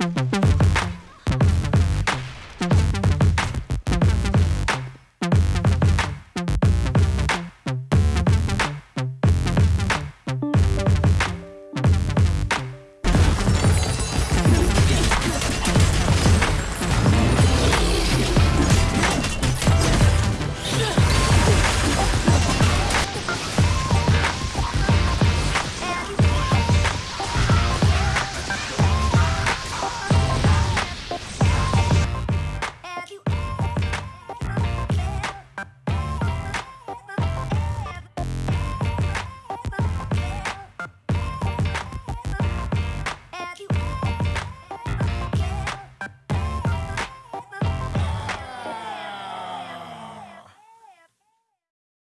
Mm-hmm.